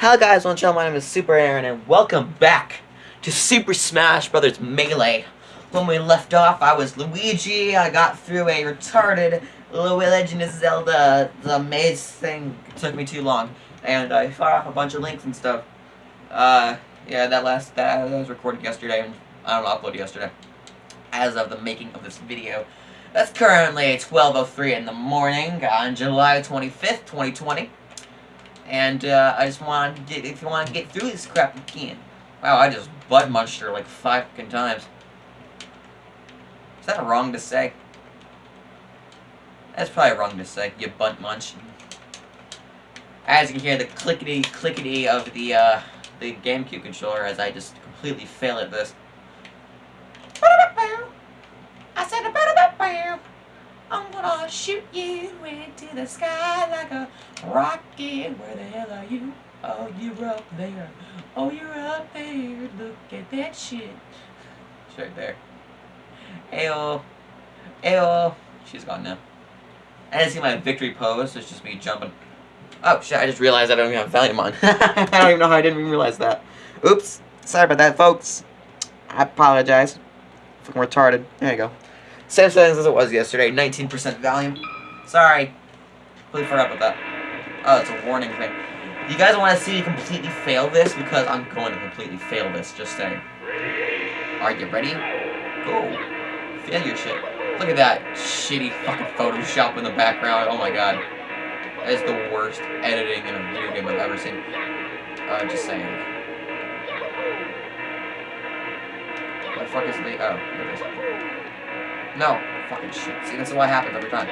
Hello guys, one channel, my name is Super Aaron and welcome back to Super Smash Brothers Melee. When we left off, I was Luigi, I got through a retarded Legend of Zelda, the maze thing took me too long, and I fought off a bunch of links and stuff. Uh, yeah, that last, that, that was recorded yesterday, and I don't know, uploaded yesterday, as of the making of this video. That's currently 12.03 in the morning on July 25th, 2020. And uh, I just want to get, if you want to get through this crap, you can. Wow, I just butt munched her like five fucking times. Is that wrong to say? That's probably wrong to say, you butt munch. As you can hear the clickety clickety of the uh, the GameCube controller as I just completely fail at this. I said I'm gonna shoot you into the sky like a rocket. Where the hell are you? Oh, you're up there. Oh, you're up there. Look at that shit. She's right there. Ayo. Ayo. She's gone now. I didn't see my victory pose, it's just me jumping. Oh, shit, I just realized I don't even have volume on. I don't even know how I didn't even realize that. Oops. Sorry about that, folks. I apologize. Fucking retarded. There you go. Same settings as it was yesterday. 19% volume. Sorry. Completely forgot about that. Oh, it's a warning thing. You guys want to see me completely fail this? Because I'm going to completely fail this, just saying. Are you ready? Go. Failure shit. Look at that shitty fucking Photoshop in the background. Oh my god. That is the worst editing in a video game I've ever seen. Uh, just saying. What the fuck is the... Oh, there it is. No. Fucking shit. See, that's what happens every time.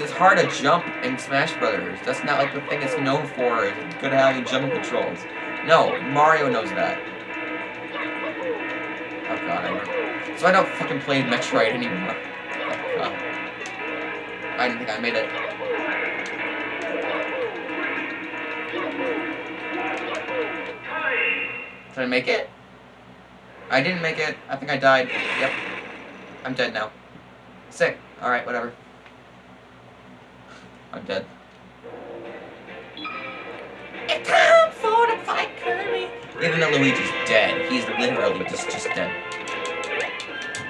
It's hard to jump in Smash Brothers. That's not like the thing it's known for, is good at having jumping controls. No, Mario knows that. Oh god, So I don't fucking play Metroid anymore. Oh god. I didn't think I made it. Did I make it? I didn't make it. I think I died. Yep. I'm dead now. Sick. Alright, whatever. I'm dead. It's time for the fight, Kirby! Even though Luigi's dead, he's literally just, just dead.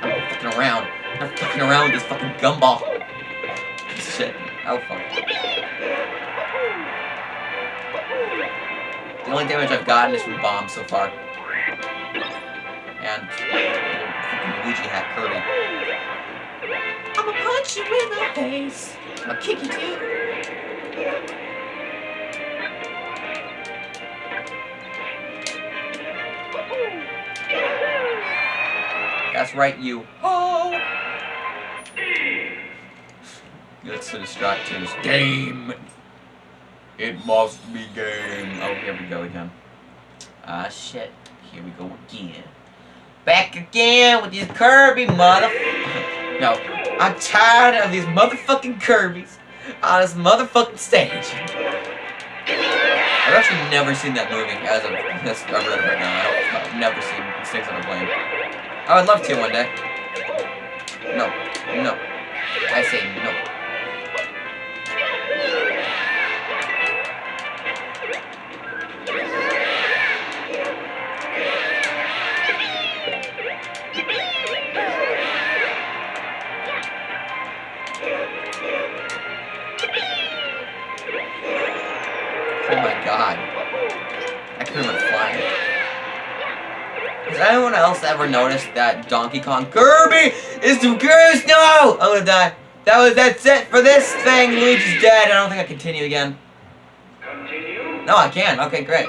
I'm fucking around. I'm fucking around with this fucking gumball. Shit. Oh, fuck. The only damage I've gotten is from bombs so far. And Luigi hat Kirby. I'ma punch you in the face. I'll kick you too. That's right, you. Oh! Let's distract his game. It must be game. Oh, here we go again. Ah, shit. Here we go again. Back again with these Kirby mother... no, I'm tired of these motherfucking Kirby's on this motherfucking stage. I've actually never seen that movie as of this I've read it right now. I I've never seen Snakes on a Plane. I would love to one day. No. No. I say no. Anyone else ever noticed that Donkey Kong Kirby is the greatest? No! I'm gonna die. That was that's it for this thing. Luigi's dead. I don't think I continue again. Continue? No, I can. Okay, great.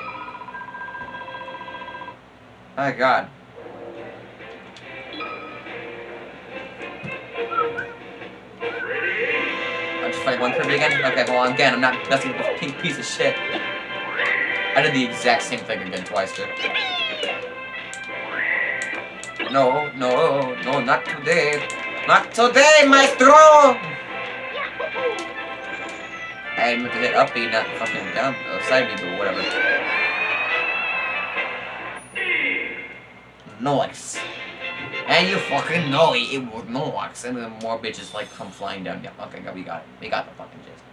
Oh god. I'm just fight one Kirby again? Okay, well again, I'm not messing with this pink piece of shit. I did the exact same thing again twice, too. No, no, no, not today. Not today, maestro! To hit up B, not fucking down, uh, side B, but whatever. Noise. And you fucking know it, it was noise. And then more bitches like come flying down. Yeah, okay, we got it. We got the fucking gist.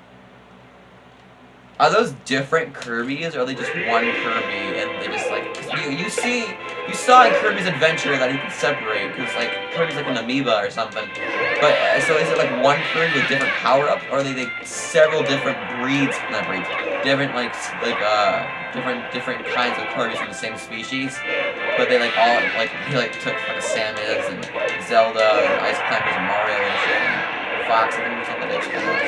Are those different Kirby's, or are they just one Kirby, and they just, like, you, you see, you saw in Kirby's Adventure that he can separate, because, like, Kirby's like an amoeba or something. But, uh, so is it, like, one Kirby with different power-ups, or are they, like, several different breeds, not breeds, different, like, like, uh, different, different kinds of Kirby's from the same species, but they, like, all, like, he, like, took, like, Samus, and Zelda, and Ice Climbers, and Mario, and shit, and Fox, or something, like that.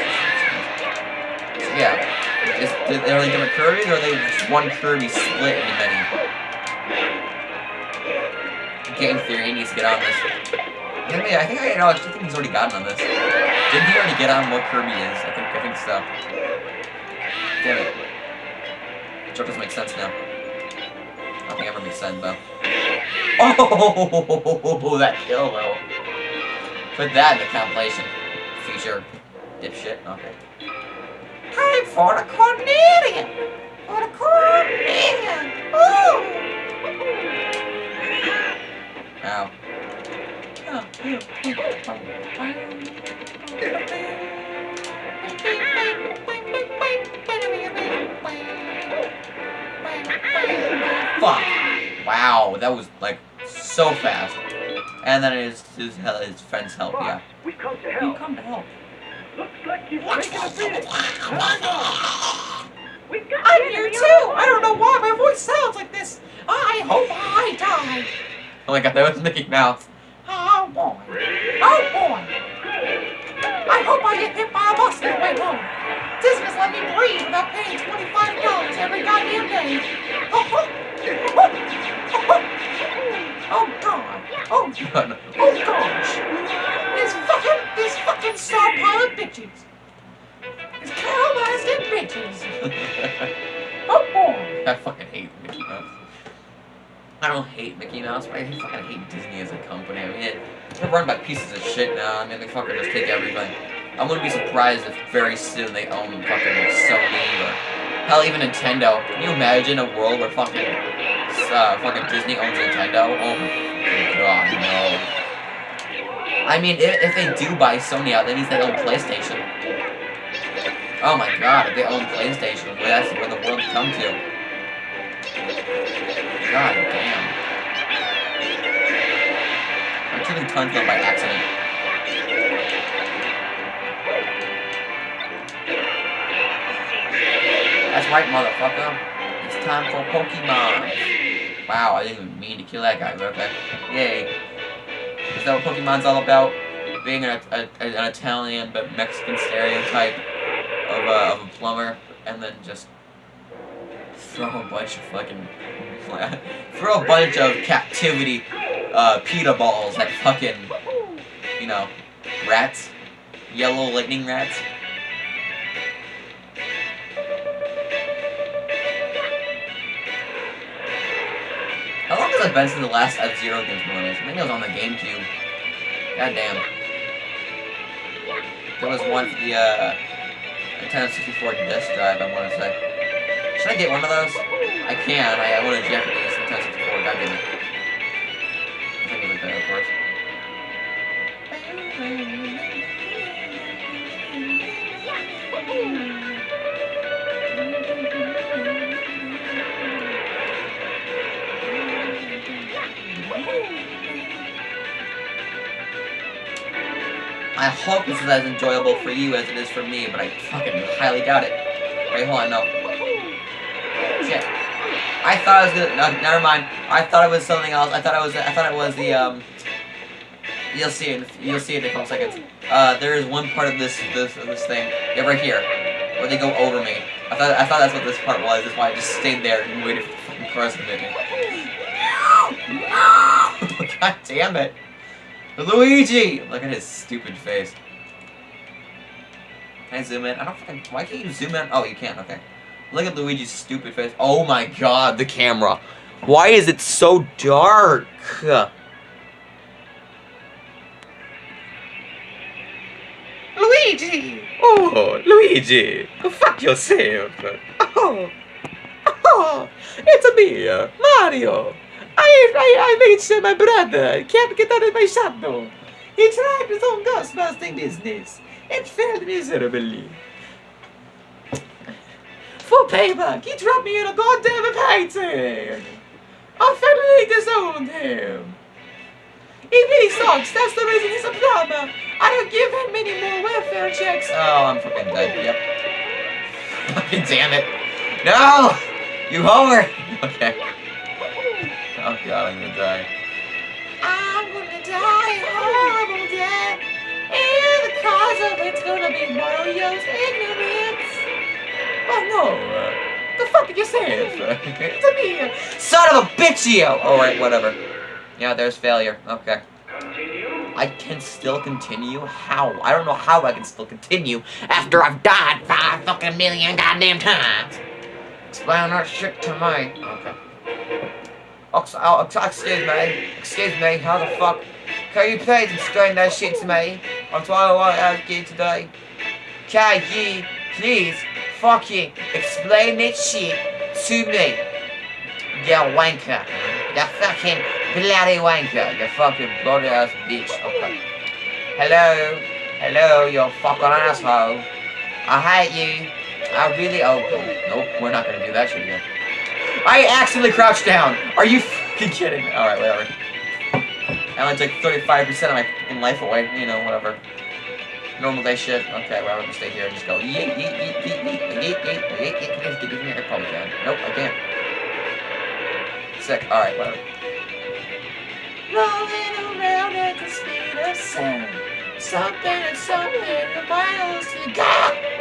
Yeah. Is, are they different Kirby's, or are they just one Kirby split into many? Game theory, he needs to get on this. Yeah, I think I know. I think he's already gotten on this. Didn't he already get on what Kirby is? I think. I think so. Damn it. The joke doesn't make sense now. Nothing ever makes sense though. Oh, that kill though. Put that in the compilation. Feature. Dipshit. Okay. Time for the Cornelian! For the Cornelian! Ooh! Ow. Fuck! Wow, that was like so fast. And then his his, his friends help, yeah. We've come to help. We've come to help. Looks like you've a beating. We've got I'm here too! I don't know why my voice sounds like this! I hope I die! Oh my god, that was Mickey Mouse. Oh boy. Oh boy! I hope I get hit by a bus the way home. Disney's let me breathe without paying $25 every goddamn day. Oh, oh, oh, oh, oh. oh god. Oh god. Oh gosh. This fucking, this fucking star This Carole Baskin bitches. oh boy. I fucking hate Mickey Mouse. I don't hate Mickey Mouse, but I fucking hate Disney as a company. I mean, they're run by pieces of shit now. I mean, they fucking just take everything. I wouldn't be surprised if very soon they own fucking Sony or hell, even Nintendo. Can you imagine a world where fucking uh, fucking Disney owns Nintendo? Oh my god, no. I mean, if, if they do buy Sony out, that means they own PlayStation. Oh my god, if they own PlayStation, that's where the world come to. God damn. I'm killing tons of by accident. That's right, motherfucker. It's time for Pokemon. Wow, I didn't even mean to kill that guy, but okay. Yay. Is that what Pokemon's all about? Being an, a, an Italian but Mexican stereotype of a, of a plumber, and then just throw a bunch of fucking throw a bunch of captivity uh, pita balls at fucking you know rats, yellow lightning rats. Long has been the last F-Zero games or? I think it was on the GameCube. God damn. There was one for the, uh, Nintendo 64 disk drive, I want to say. Should I get one of those? I can. I, I want a Japanese Nintendo 64. God damn it. I think it was there, of course. I hope this is as enjoyable for you as it is for me, but I fucking highly doubt it. Wait, hold on, no. Shit. I thought it was gonna. No, never mind. I thought it was something else. I thought it was. I thought it was the um. You'll see it. You'll see it in a couple seconds. Uh, there is one part of this this this thing. Yeah, right here, where they go over me. I thought I thought that's what this part was. That's why I just stayed there and waited for the fucking cars to hit. God damn it. Luigi! Look at his stupid face. Can I zoom in? I don't fucking. Why can't you zoom in? Oh, you can't. Okay. Look at Luigi's stupid face. Oh my god, the camera. Why is it so dark? Luigi! Oh, Luigi! Fuck yourself! Oh, oh, it's me, Mario! I, I, I made sure uh, my brother can't get out of my shadow. He tried his own ghostbusting business and failed miserably. for payback, he dropped me in a goddamn painting. I fatally disowned him. He really sucks. That's the reason he's a plumber. I don't give him any more welfare checks. Oh, I'm fucking dead. Yep. Fucking damn it. No! You homer! Okay. Oh god, I'm gonna die. I'm gonna die a horrible death. And the cause of it's gonna be Mario's ignorance. Oh no. Uh, the fuck did you say? it's a me. Son of a bitch, you! Alright, whatever. Yeah, there's failure. Okay. Continue. I can still continue? How? I don't know how I can still continue after I've died five fucking million goddamn times. Explain that shit to me. Okay. Ox- oh, ex- excuse me. Excuse me. How the fuck? Can you please explain that shit to me? That's what I want to ask you today. Can you please fucking explain that shit to me? You wanker. You fucking bloody wanker. You fucking bloody ass bitch. Okay. Hello. Hello, you fucking asshole. I hate you. I really oh nope, we're not gonna do that shit again. I accidentally crouched down. Are you kidding? Alright, whatever. I only took 35% of my fucking life away, you know, whatever. Normal day shit. Okay, well, I'm gonna stay here and just go yeet, yeet, yeet, yeet, yeet, yeet, yeet, yeet, yeet, yeet, yeet, yeet, I probably can. Nope, I can't. Sick. Alright, whatever. Rolling around at the speed of sound. Something and something miles to go.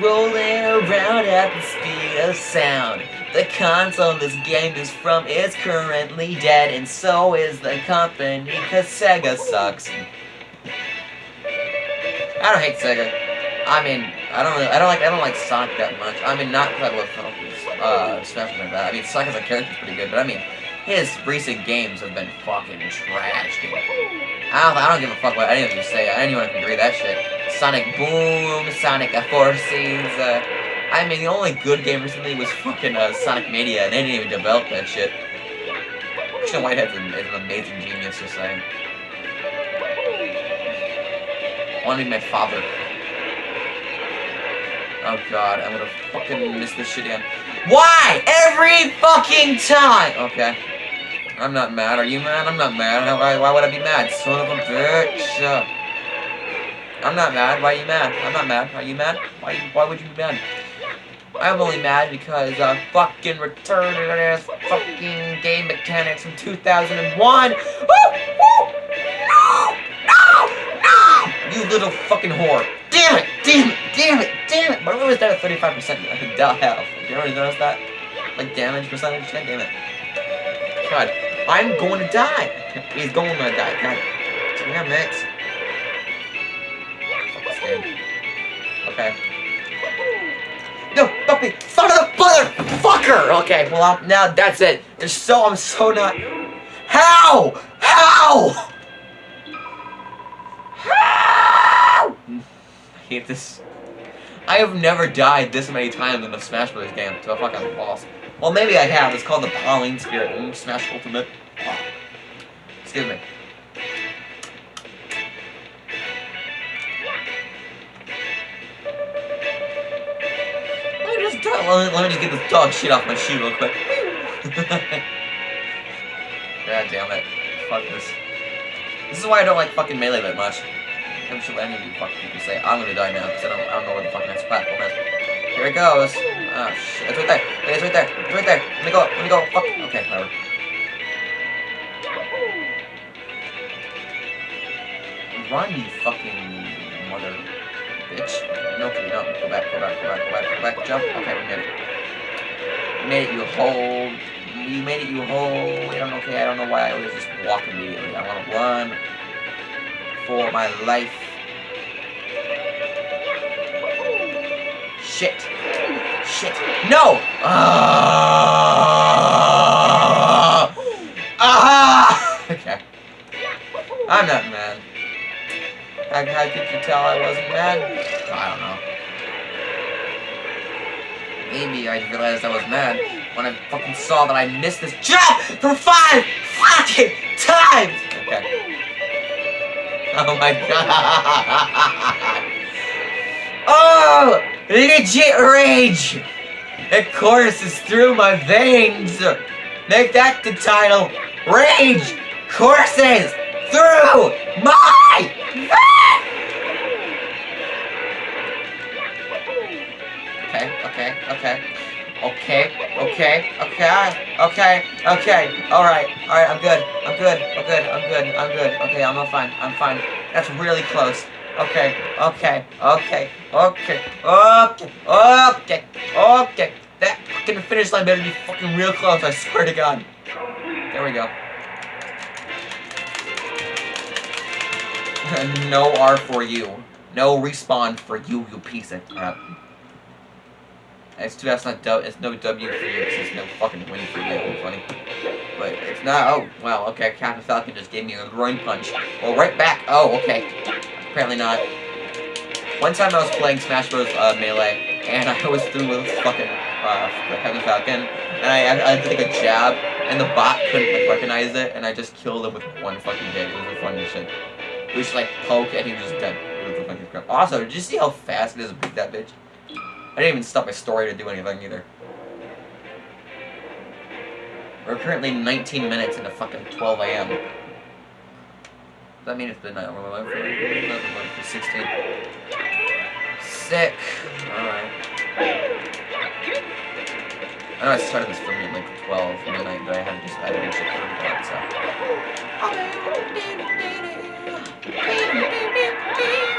Rolling around at the speed of sound. The console this game is from is currently dead, and so is the company, cause Sega sucks. I don't hate Sega. I mean, I don't really, I don't like, I don't like Sonic that much. I mean, not because I love uh, Smash like that. I mean, Sonic as a character is pretty good, but I mean, his recent games have been fucking trash, dude. I don't, I don't give a fuck what anyone you say. Anyone can agree that shit. Sonic Boom, Sonic Forces. Uh, I mean, the only good game recently was fucking uh, Sonic Mania, and they didn't even develop that shit. Christian Whitehead is an amazing genius, just saying. I want to be my father. Oh god, I'm gonna fucking miss this shit again. Why? Every fucking time! Okay. I'm not mad. Are you mad? I'm not mad. Why, why would I be mad? Son of a bitch. I'm not mad. Why are you mad? I'm not mad. Are you mad? Why, why would you be mad? I'm only mad because uh, fucking retarded ass fucking game mechanics from 2001. Woo! Woo! No! No! No! You little fucking whore. Damn it! Damn it! Damn it! Damn it! My what is down at 35% down health? Did you ever notice that? Like damage percentage? God damn it. God, I'm going to die. He's going to die. God damn it. Fuck this game. Okay. No, puppy, son of a motherfucker! Okay, well, I'm, now that's it. There's so, I'm so not. How? How? How? I hate this. I have never died this many times in a Smash Bros. game to a fucking boss. Well, maybe I have. It's called the Pauline Spirit Smash Ultimate. Oh. Excuse me. Let me just let, me, let me just get this dog shit off my shoe real quick. God damn it. Fuck this. This is why I don't like fucking Melee that much. I'm sure any of you fucking people say, I'm gonna die now, because I don't, I don't know where the fucking next platform is. Here it goes. Oh shit, it's right there. It's right there. It's right there. Let me go. Let me go. Fuck. Okay, whatever. Run, you fucking mother bitch. No, okay, no. Go back, go back, go back, go back, go back. Jump. Okay, we made it. We made it, you hold. You made it, you hold. I don't know, okay, I don't know why I always just walk immediately. I want to run for my life. Shit. Shit. No! Ah! Ah! Okay. I'm not mad. How, how could you tell I wasn't mad? I don't know. Maybe I realized I was mad when I fucking saw that I missed this jump for five fucking times! Okay. Oh my god! Oh! Legit rage! It courses through my veins. Make that the title. Rage courses through my Okay, okay, okay. Okay, okay, okay, okay, okay. Alright, alright, I'm good. I'm good. I'm good. I'm good. I'm good. Okay, I'm fine. I'm fine. That's really close. Okay, okay, okay, okay, okay, okay, okay. That fucking finish line better be fucking real close, I swear to god. There we go. no R for you. No respawn for you, you piece of crap. It's too it's not W. It's no W for you. It's no fucking win for you. Funny, but it's not. Oh, wow. Okay, Captain Falcon just gave me a groin punch. Well, right back. Oh, okay. Apparently not. One time I was playing Smash Bros. Uh, Melee, and I was through with fucking uh, Captain Falcon, and I, I did like a jab, and the bot couldn't like recognize it, and I just killed him with one fucking hit. It was the funniest shit. We just like poke, and he was just dead. Also, did you see how fast it is to beat that bitch? I didn't even stop my story to do anything either. We're currently 19 minutes into fucking 12 a.m. Does that mean it's midnight? We're live for, for 16. Sick. Alright. I know I started this filming at like 12 midnight, but I had to just edit shit for the so.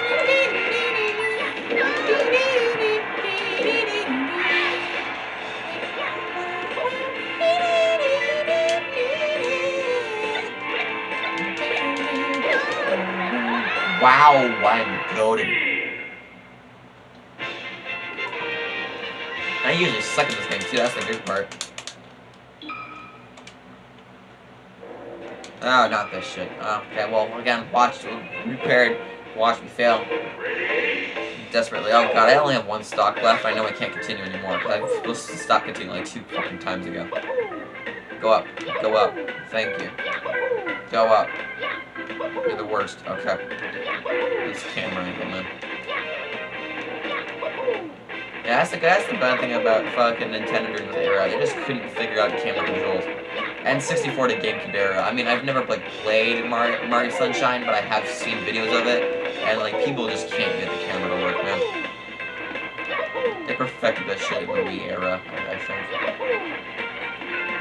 Wow, I'm goaded. I usually suck at this game too, that's the good part. Oh, not this shit. Okay, well, again, watch, repaired, watch me fail. Desperately. Oh god, I only have one stock left. I know I can't continue anymore. I supposed to stop continuing like two fucking times ago. Go up. Go up. Thank you. Go up. You're the worst. Okay. This camera angle, man. Yeah, that's the, that's the bad thing about fucking Nintendo during this era. They just couldn't figure out camera controls. And 64 to GameCube era. I mean, I've never like played Mario, Mario Sunshine, but I have seen videos of it. And like, people just can't get the camera to work, man. They perfected that shit in the Wii era, I, I think.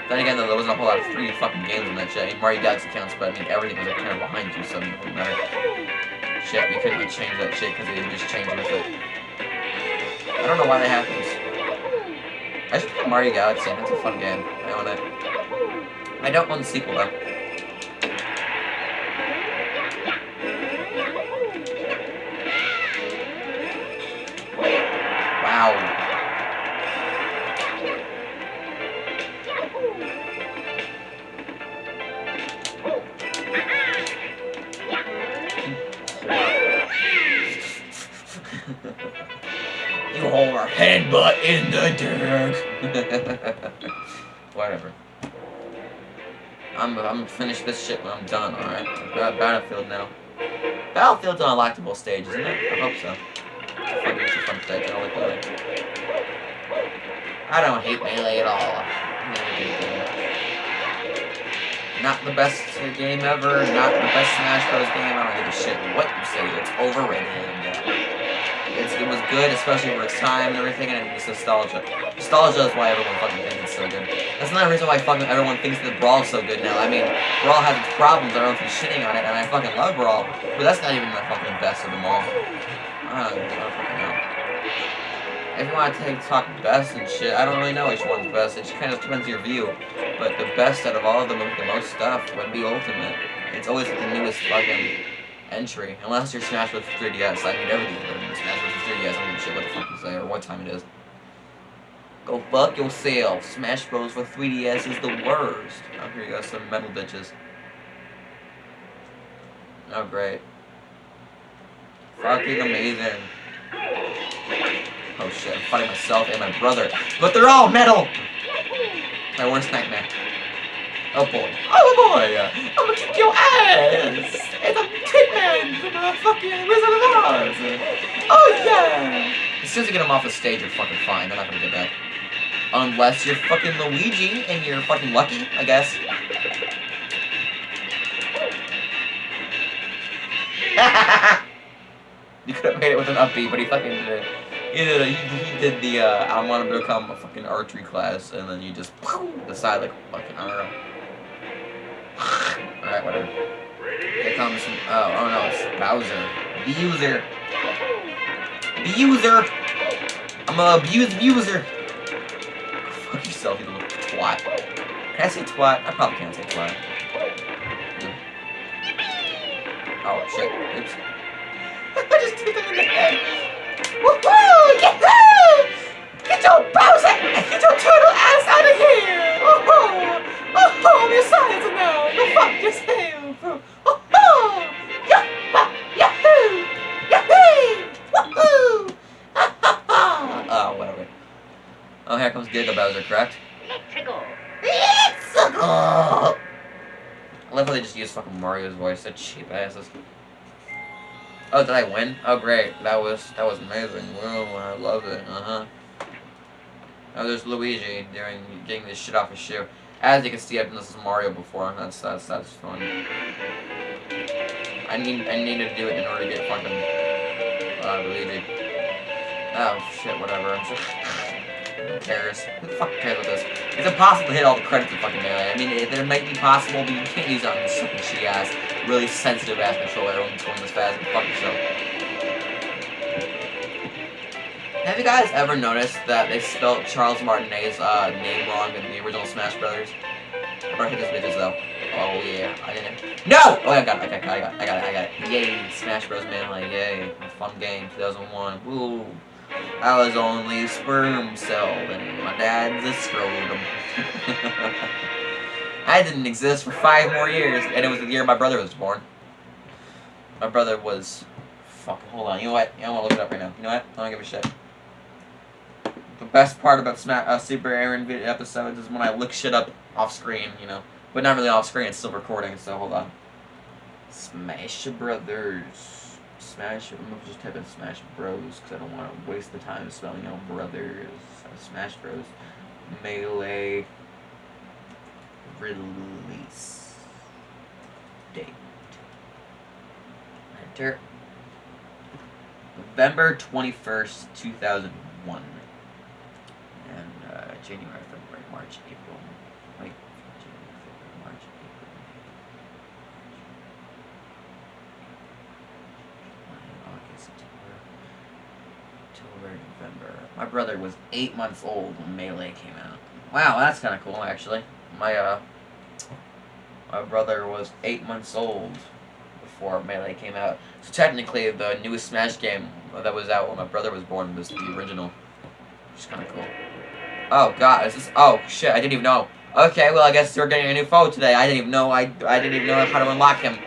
Then again, though, there wasn't a whole lot of 3D fucking games in that shit. I mean, Mario Galaxy counts, but I mean, everything was like, kind of behind you, so it didn't matter. Shit, you couldn't change that shit because they just changed with it. I don't know why that happens. I should play Mario Galaxy. That's a fun game. I own it. I don't want the sequel, though. Headbutt in the dirt. Whatever. I'm, I'm gonna finish this shit when I'm done, alright? Battlefield now. Battlefield's an unlockable stage, isn't it? I hope so. It's a fun stage. I like Melee. I don't hate Melee at all. Not the best game ever, not the best Smash Bros. game. I don't give a shit what you say. It's overrated it was good, especially for its time and everything, and it's nostalgia. Nostalgia is why everyone fucking thinks it's so good. That's another reason why fucking everyone thinks that Brawl's so good now. I mean, Brawl has its problems, I don't know if he's shitting on it, and I fucking love Brawl, but that's not even the fucking best of them all. I don't, I don't fucking know. If you want to take, talk best and shit, I don't really know which one's best. It just kind of depends on your view. But the best out of all of them with the most stuff would be Ultimate. It's always the newest fucking entry. Unless you're Smash with 3DS. I mean, everything's better than Smash with 3DS. Don't give a shit what the fuck you say or what time it is. Go fuck yourself. Smash Bros. for 3DS is the worst. Oh, here you go, some metal bitches. Oh, great. Fucking amazing. Oh shit, I'm fighting myself and my brother. But they're all metal! My worst nightmare. Oh boy. Oh boy! I'm gonna kick your ass! It's a Tin Man from the fucking Wizard of Oz! Oh yeah! As soon as you get him off the stage, you're fucking fine. They're not gonna get back. Unless you're fucking Luigi and you're fucking lucky, I guess. you could have made it with an up B, but he fucking did it. He did, a, he, did the, uh, I want to become a fucking archery class, and then you just decide, like, fucking, I don't know. Alright, whatever. Here comes some, oh, oh no, it's Bowser. Abuser. Abuser! I'm a abused abuser! Fuck yourself, you little twat. Can I say twat? I probably can't say twat. Oh, shit. Oops. Fucking Mario's voice. They're cheap asses. Oh, did I win? Oh, great. That was that was amazing. Whoa, I love it. Uh huh. Oh, there's Luigi doing getting this shit off his shoe. As you can see, I've done this with Mario before. That's that's that's fun. I need I need to do it in order to get fucking uh, Luigi. Oh shit, whatever. Who cares? Who the fuck cares with this? It's impossible to hit all the credits in fucking Melee. I mean, it, it might be possible, but you can't use it on this fucking shitty ass, really sensitive ass controller. Everyone's going this fast. Fuck yourself. Have you guys ever noticed that they spelled Charles Martinet's uh, name wrong in the original Smash Brothers? I better hit this bitches though. Oh yeah, I didn't. No! Oh, I got it. I got it. I got it. I got it. I got it. Yay! Smash Bros. Melee. Yay! Fun game. 2001. Woo! I was only a sperm cell, and my dad's a scrotum. I didn't exist for five more years, and it was the year my brother was born. My brother was. Fuck, hold on. You know what? I want to look it up right now. You know what? I don't give a shit. The best part about Sma uh, Super Aaron episodes is when I look shit up off screen, you know. But not really off screen, it's still recording, so hold on. Smash Brothers. Smash, I'm gonna just type in Smash Bros, because I don't want to waste the time spelling out brothers. Smash Bros. Melee. Release. Date. Enter. November 21st, 2001. And uh, January, February, March, April. Wait. January, February, March, April. May, August, September, October, November. My brother was eight months old when Melee came out. Wow, that's kind of cool, actually. My, uh, my brother was eight months old before Melee came out. So technically, the newest Smash game that was out when my brother was born was the original. Which is kind of cool. Oh god, is this? Oh shit, I didn't even know. Okay, well I guess we're getting a new foe today. I didn't even know. I I didn't even know how to unlock him.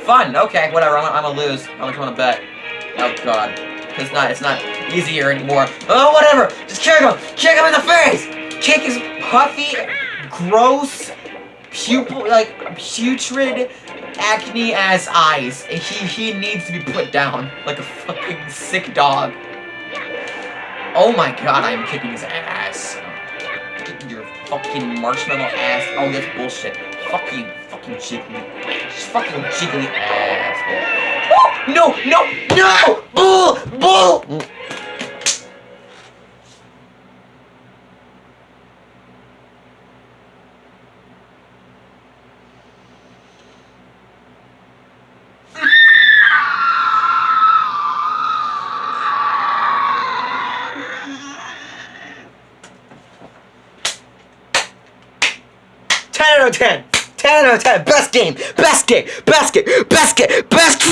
Fun. Okay, whatever. I'm, I'm gonna lose. I'm gonna bet. Oh god, it's not. It's not easier anymore. Oh whatever. Just kick him. Kick him in the face. Kick his puffy, gross, pupil like putrid, acne ass eyes. He he needs to be put down like a fucking sick dog. Oh my god, I am kicking his ass. Your fucking marshmallow ass. Oh, that's bullshit. Fuck you, fucking jiggly. Just fucking jiggly ass. No, no, no! Bull! Bull! Ten out of ten. Ten out of ten. Best game. Best game. Best game. Best game. Best.